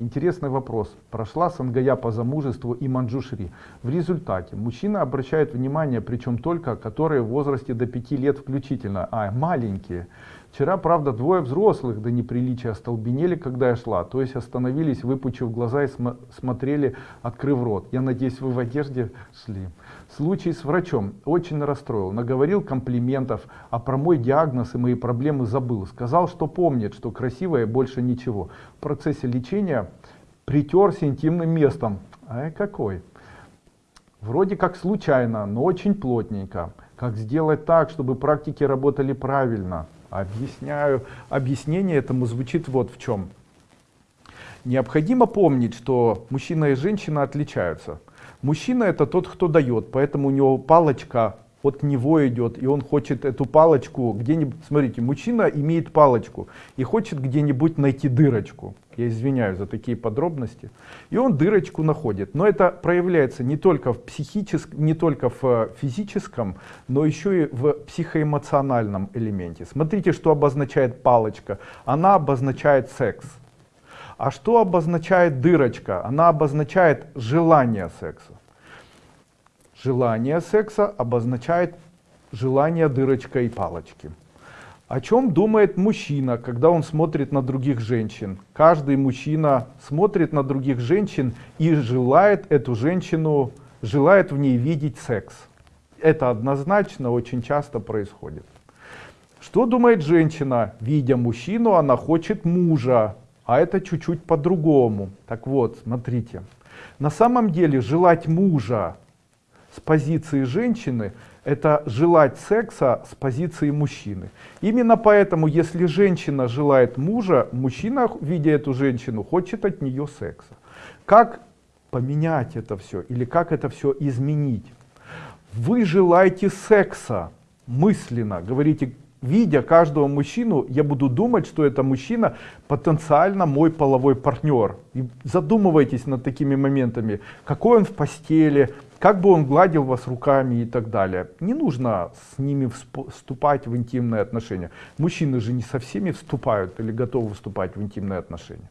Интересный вопрос. Прошла Сангая по замужеству и Манджушри. В результате мужчина обращает внимание, причем только, которые в возрасте до 5 лет включительно, а маленькие. Вчера, правда, двое взрослых до неприличия остолбенели, когда я шла, то есть остановились, выпучив глаза и см смотрели, открыв рот. Я надеюсь, вы в одежде шли. Случай с врачом очень расстроил, наговорил комплиментов, а про мой диагноз и мои проблемы забыл. Сказал, что помнит, что красивое больше ничего. В процессе лечения притерся интимным местом. А какой? Вроде как случайно, но очень плотненько. Как сделать так, чтобы практики работали правильно? Объясняю. Объяснение этому звучит вот в чем. Необходимо помнить, что мужчина и женщина отличаются. Мужчина это тот, кто дает, поэтому у него палочка от него идет, и он хочет эту палочку где-нибудь, смотрите, мужчина имеет палочку и хочет где-нибудь найти дырочку. Я извиняюсь за такие подробности. И он дырочку находит. Но это проявляется не только в психическом, не только в э, физическом, но еще и в психоэмоциональном элементе. Смотрите, что обозначает палочка. Она обозначает секс. А что обозначает дырочка? Она обозначает желание секса. Желание секса обозначает желание дырочка и палочки. О чем думает мужчина, когда он смотрит на других женщин? Каждый мужчина смотрит на других женщин и желает эту женщину, желает в ней видеть секс. Это однозначно очень часто происходит. Что думает женщина? Видя мужчину, она хочет мужа, а это чуть-чуть по-другому. Так вот, смотрите. На самом деле желать мужа с позиции женщины это желать секса с позиции мужчины. Именно поэтому, если женщина желает мужа, мужчина, видя эту женщину, хочет от нее секса. Как поменять это все или как это все изменить? Вы желаете секса мысленно, говорите, видя каждого мужчину, я буду думать, что это мужчина потенциально мой половой партнер. И задумывайтесь над такими моментами, какой он в постели, как бы он гладил вас руками и так далее. Не нужно с ними вступать в интимные отношения. Мужчины же не со всеми вступают или готовы вступать в интимные отношения.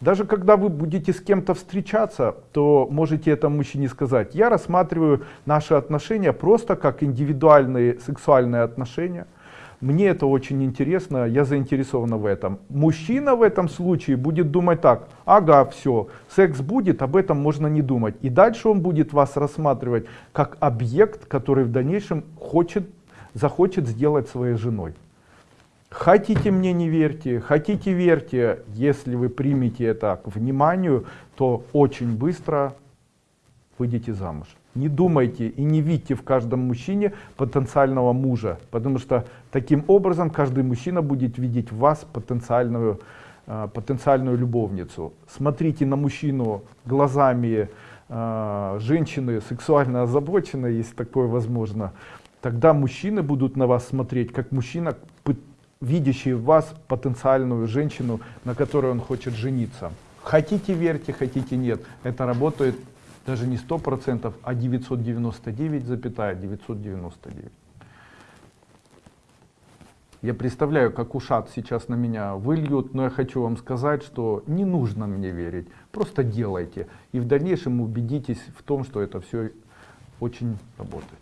Даже когда вы будете с кем-то встречаться, то можете этому мужчине сказать, я рассматриваю наши отношения просто как индивидуальные сексуальные отношения. Мне это очень интересно, я заинтересована в этом. Мужчина в этом случае будет думать так, ага, все, секс будет, об этом можно не думать. И дальше он будет вас рассматривать как объект, который в дальнейшем хочет, захочет сделать своей женой. Хотите мне не верьте, хотите верьте, если вы примете это к вниманию, то очень быстро выйдете замуж. Не думайте и не видите в каждом мужчине потенциального мужа, потому что таким образом каждый мужчина будет видеть в вас потенциальную, э, потенциальную любовницу. Смотрите на мужчину глазами э, женщины сексуально озабоченной, если такое возможно. Тогда мужчины будут на вас смотреть как мужчина, видящий в вас потенциальную женщину, на которой он хочет жениться. Хотите верьте, хотите нет. Это работает даже не 100%, а 999,999. 999. Я представляю, как ушат сейчас на меня выльют, но я хочу вам сказать, что не нужно мне верить. Просто делайте. И в дальнейшем убедитесь в том, что это все очень работает.